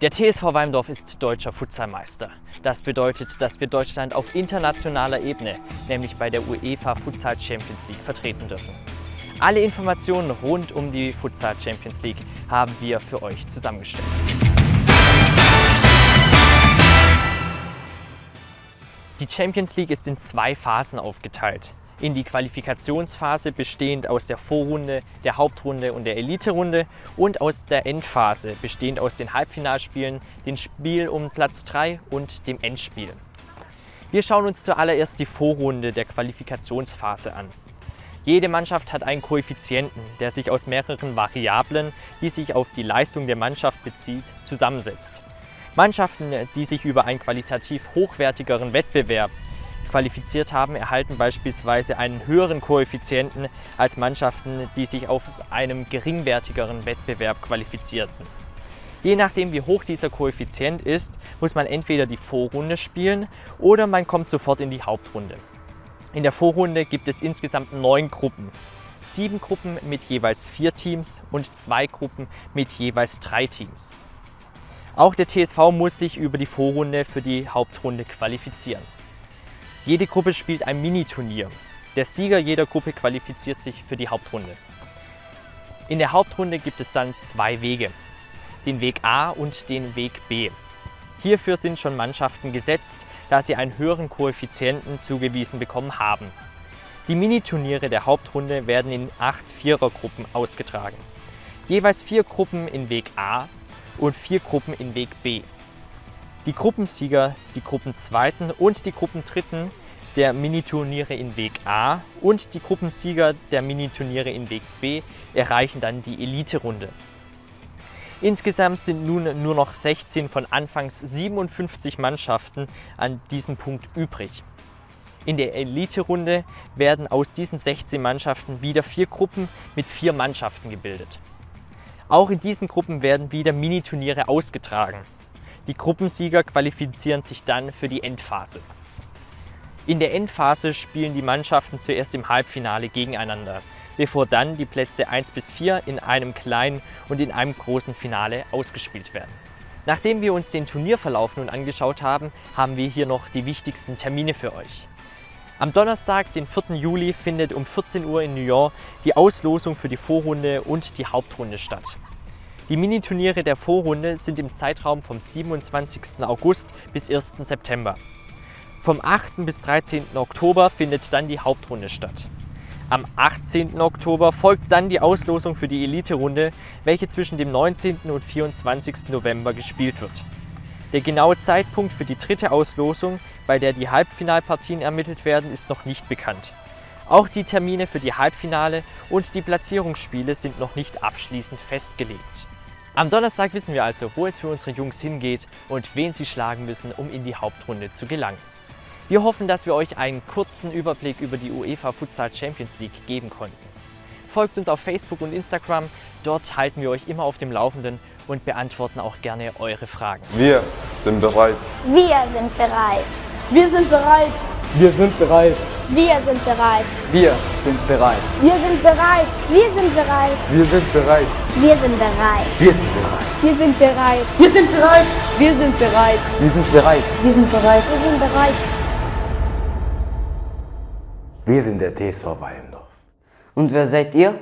Der TSV Weimdorf ist deutscher Futsalmeister. Das bedeutet, dass wir Deutschland auf internationaler Ebene, nämlich bei der UEFA Futsal Champions League, vertreten dürfen. Alle Informationen rund um die Futsal Champions League haben wir für euch zusammengestellt. Die Champions League ist in zwei Phasen aufgeteilt in die Qualifikationsphase bestehend aus der Vorrunde, der Hauptrunde und der Eliterunde und aus der Endphase bestehend aus den Halbfinalspielen, dem Spiel um Platz 3 und dem Endspiel. Wir schauen uns zuallererst die Vorrunde der Qualifikationsphase an. Jede Mannschaft hat einen Koeffizienten, der sich aus mehreren Variablen, die sich auf die Leistung der Mannschaft bezieht, zusammensetzt. Mannschaften, die sich über einen qualitativ hochwertigeren Wettbewerb qualifiziert haben, erhalten beispielsweise einen höheren Koeffizienten als Mannschaften, die sich auf einem geringwertigeren Wettbewerb qualifizierten. Je nachdem wie hoch dieser Koeffizient ist, muss man entweder die Vorrunde spielen oder man kommt sofort in die Hauptrunde. In der Vorrunde gibt es insgesamt neun Gruppen. Sieben Gruppen mit jeweils vier Teams und zwei Gruppen mit jeweils drei Teams. Auch der TSV muss sich über die Vorrunde für die Hauptrunde qualifizieren. Jede Gruppe spielt ein Mini-Turnier. Der Sieger jeder Gruppe qualifiziert sich für die Hauptrunde. In der Hauptrunde gibt es dann zwei Wege, den Weg A und den Weg B. Hierfür sind schon Mannschaften gesetzt, da sie einen höheren Koeffizienten zugewiesen bekommen haben. Die Miniturniere der Hauptrunde werden in acht Vierergruppen ausgetragen. Jeweils vier Gruppen in Weg A und vier Gruppen in Weg B. Die Gruppensieger, die Gruppenzweiten und die Gruppendritten der Miniturniere in Weg A und die Gruppensieger der Miniturniere in Weg B erreichen dann die Elite-Runde. Insgesamt sind nun nur noch 16 von anfangs 57 Mannschaften an diesem Punkt übrig. In der Elite-Runde werden aus diesen 16 Mannschaften wieder vier Gruppen mit vier Mannschaften gebildet. Auch in diesen Gruppen werden wieder Miniturniere ausgetragen. Die Gruppensieger qualifizieren sich dann für die Endphase. In der Endphase spielen die Mannschaften zuerst im Halbfinale gegeneinander, bevor dann die Plätze 1 bis 4 in einem kleinen und in einem großen Finale ausgespielt werden. Nachdem wir uns den Turnierverlauf nun angeschaut haben, haben wir hier noch die wichtigsten Termine für euch. Am Donnerstag, den 4. Juli, findet um 14 Uhr in New York die Auslosung für die Vorrunde und die Hauptrunde statt. Die Miniturniere der Vorrunde sind im Zeitraum vom 27. August bis 1. September. Vom 8. bis 13. Oktober findet dann die Hauptrunde statt. Am 18. Oktober folgt dann die Auslosung für die Elite-Runde, welche zwischen dem 19. und 24. November gespielt wird. Der genaue Zeitpunkt für die dritte Auslosung, bei der die Halbfinalpartien ermittelt werden, ist noch nicht bekannt. Auch die Termine für die Halbfinale und die Platzierungsspiele sind noch nicht abschließend festgelegt. Am Donnerstag wissen wir also, wo es für unsere Jungs hingeht und wen sie schlagen müssen, um in die Hauptrunde zu gelangen. Wir hoffen, dass wir euch einen kurzen Überblick über die UEFA Futsal Champions League geben konnten. Folgt uns auf Facebook und Instagram, dort halten wir euch immer auf dem Laufenden und beantworten auch gerne eure Fragen. Wir sind bereit. Wir sind bereit. Wir sind bereit. Wir sind bereit. Wir sind bereit. Wir sind bereit. Wir sind bereit. Wir sind bereit. Wir sind bereit. Wir sind bereit. Wir sind bereit. Wir sind bereit. Wir sind bereit. Wir sind bereit. Wir sind bereit. Wir sind bereit. Wir sind der TSV Weindorf. Und wer seid ihr?